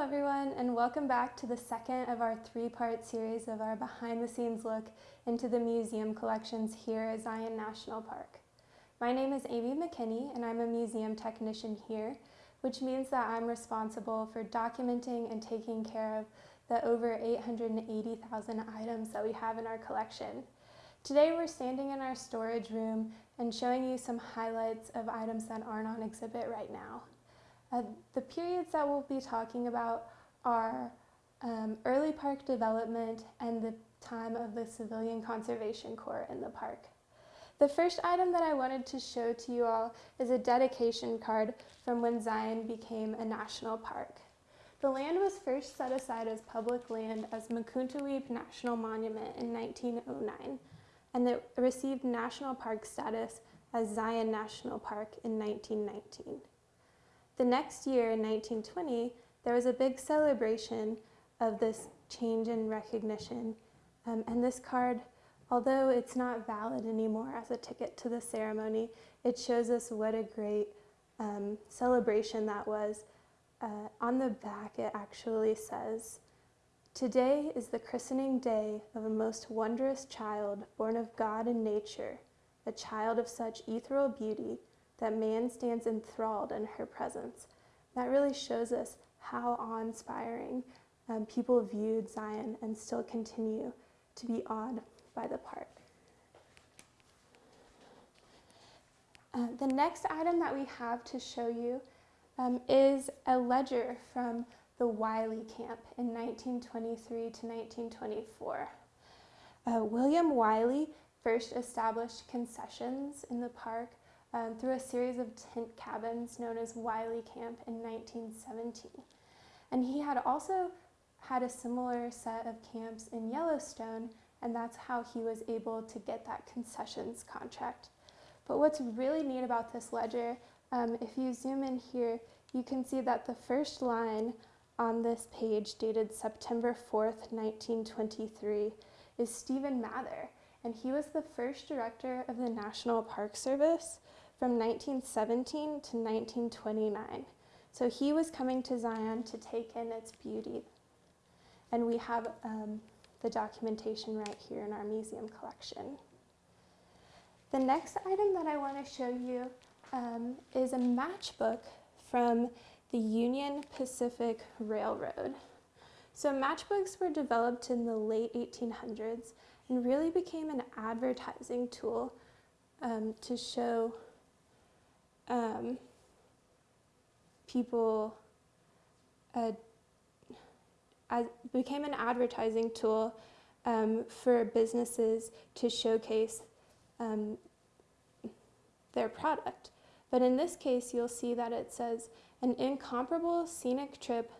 everyone, and welcome back to the second of our three-part series of our behind-the-scenes look into the museum collections here at Zion National Park. My name is Amy McKinney, and I'm a museum technician here, which means that I'm responsible for documenting and taking care of the over 880,000 items that we have in our collection. Today we're standing in our storage room and showing you some highlights of items that aren't on exhibit right now. Uh, the periods that we'll be talking about are um, early park development and the time of the Civilian Conservation Corps in the park. The first item that I wanted to show to you all is a dedication card from when Zion became a national park. The land was first set aside as public land as Mukuntuweap National Monument in 1909, and it received national park status as Zion National Park in 1919. The next year, in 1920, there was a big celebration of this change in recognition. Um, and this card, although it's not valid anymore as a ticket to the ceremony, it shows us what a great um, celebration that was. Uh, on the back, it actually says, Today is the christening day of a most wondrous child born of God and nature, a child of such ethereal beauty that man stands enthralled in her presence. That really shows us how awe-inspiring um, people viewed Zion and still continue to be awed by the park. Uh, the next item that we have to show you um, is a ledger from the Wylie camp in 1923 to 1924. Uh, William Wylie first established concessions in the park um, through a series of tent cabins known as Wylie Camp in 1917. And he had also had a similar set of camps in Yellowstone, and that's how he was able to get that concessions contract. But what's really neat about this ledger, um, if you zoom in here, you can see that the first line on this page dated September 4th, 1923, is Stephen Mather, and he was the first director of the National Park Service from 1917 to 1929. So he was coming to Zion to take in its beauty. And we have um, the documentation right here in our museum collection. The next item that I want to show you um, is a matchbook from the Union Pacific Railroad. So matchbooks were developed in the late 1800s and really became an advertising tool um, to show um, people uh, became an advertising tool um, for businesses to showcase um, their product. But in this case, you'll see that it says an incomparable scenic trip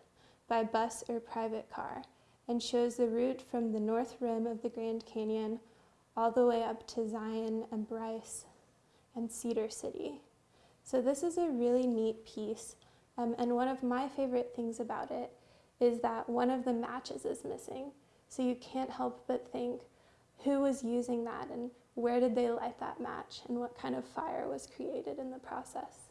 by bus or private car and shows the route from the north rim of the Grand Canyon all the way up to Zion and Bryce and Cedar City. So this is a really neat piece. Um, and one of my favorite things about it is that one of the matches is missing. So you can't help but think who was using that and where did they light that match and what kind of fire was created in the process.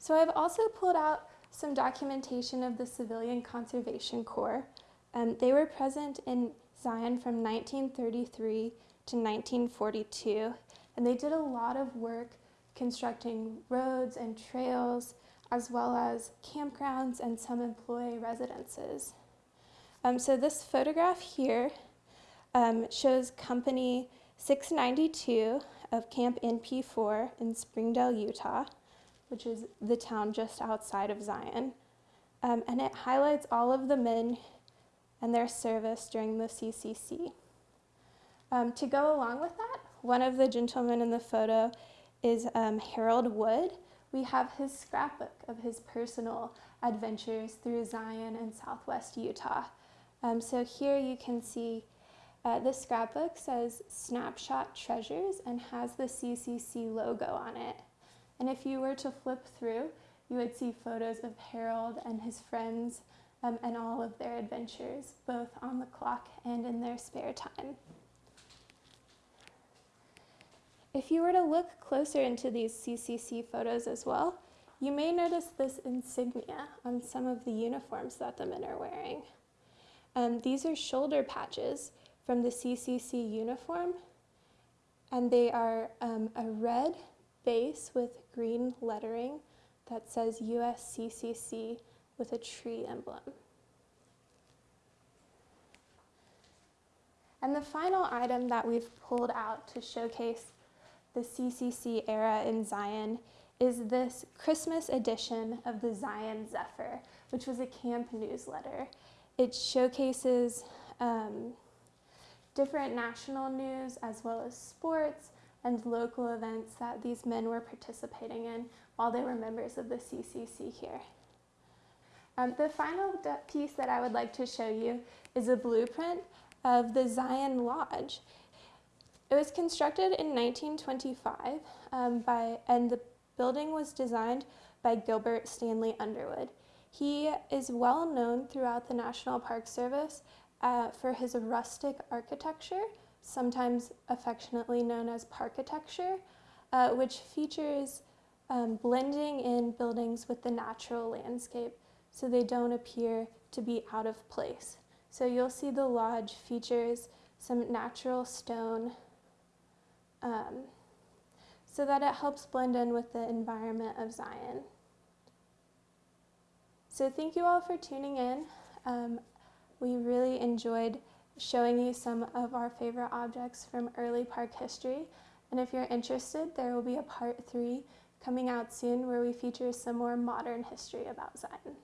So I've also pulled out some documentation of the Civilian Conservation Corps. Um, they were present in Zion from 1933 to 1942, and they did a lot of work constructing roads and trails, as well as campgrounds and some employee residences. Um, so this photograph here um, shows Company 692 of Camp NP4 in Springdale, Utah, which is the town just outside of Zion. Um, and it highlights all of the men and their service during the CCC. Um, to go along with that, one of the gentlemen in the photo is um, Harold Wood. We have his scrapbook of his personal adventures through Zion and southwest Utah. Um, so here you can see uh, this scrapbook says Snapshot Treasures and has the CCC logo on it. And if you were to flip through, you would see photos of Harold and his friends um, and all of their adventures, both on the clock and in their spare time. If you were to look closer into these CCC photos as well, You may notice this insignia on some of the uniforms that the men are wearing. Um, these are shoulder patches from the CCC uniform, and they are um, a red base with green lettering that says USCCC with a tree emblem. And the final item that we've pulled out to showcase the CCC era in Zion is this Christmas edition of the Zion Zephyr, which was a camp newsletter. It showcases um, different national news as well as sports and local events that these men were participating in while they were members of the CCC here. Um, the final piece that I would like to show you is a blueprint of the Zion Lodge. It was constructed in 1925 um, by, and the building was designed by Gilbert Stanley Underwood. He is well known throughout the National Park Service uh, for his rustic architecture, sometimes affectionately known as parkitecture, uh, which features um, blending in buildings with the natural landscape so they don't appear to be out of place. So you'll see the lodge features some natural stone um, so that it helps blend in with the environment of Zion. So thank you all for tuning in. Um, we really enjoyed showing you some of our favorite objects from early park history. And if you're interested, there will be a part three coming out soon where we feature some more modern history about Zion.